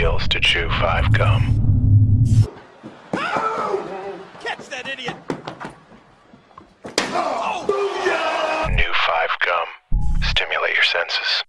feels to chew five gum. Catch that idiot! Oh, New five gum. Stimulate your senses.